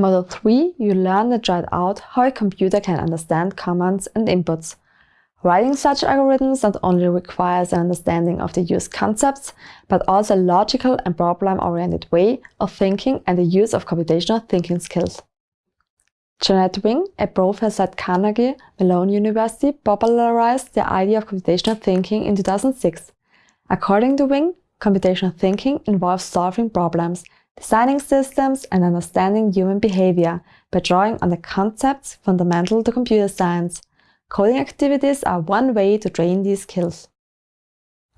In Module 3, you learn and try out how a computer can understand commands and inputs. Writing such algorithms not only requires an understanding of the used concepts, but also a logical and problem-oriented way of thinking and the use of computational thinking skills. Jeannette Wing, a professor at Carnegie Mellon University, popularized the idea of computational thinking in 2006. According to Wing, computational thinking involves solving problems, designing systems and understanding human behavior by drawing on the concepts fundamental to computer science, Coding activities are one way to train these skills.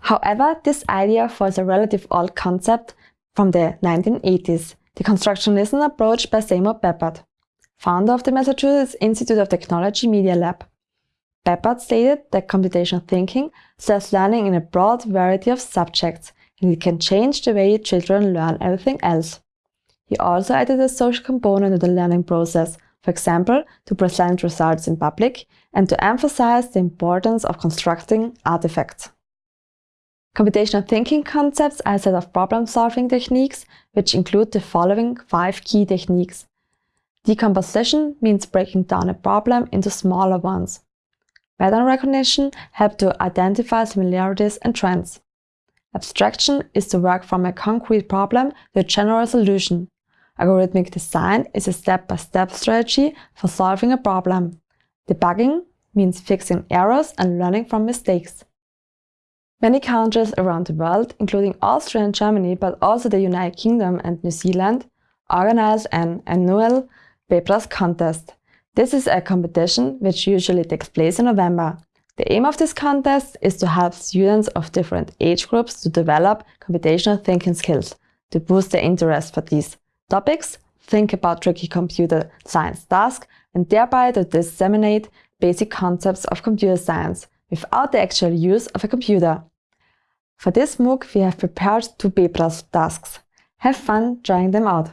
However, this idea was a relative old concept from the 1980s, the constructionism approach by Seymour Papert, founder of the Massachusetts Institute of Technology Media Lab. Papert stated that computational thinking serves learning in a broad variety of subjects, and it can change the way children learn everything else. He also added a social component to the learning process, for example, to present results in public and to emphasize the importance of constructing artifacts. Computational thinking concepts are a set of problem-solving techniques which include the following five key techniques. Decomposition means breaking down a problem into smaller ones. Pattern recognition helps to identify similarities and trends. Abstraction is to work from a concrete problem to a general solution, Algorithmic design is a step-by-step -step strategy for solving a problem. Debugging means fixing errors and learning from mistakes. Many countries around the world, including Austria and Germany, but also the United Kingdom and New Zealand, organize an annual Bebras contest. This is a competition which usually takes place in November. The aim of this contest is to help students of different age groups to develop computational thinking skills, to boost their interest for these topics, think about tricky computer science tasks, and thereby to disseminate basic concepts of computer science without the actual use of a computer. For this MOOC, we have prepared two Bebras tasks. Have fun trying them out!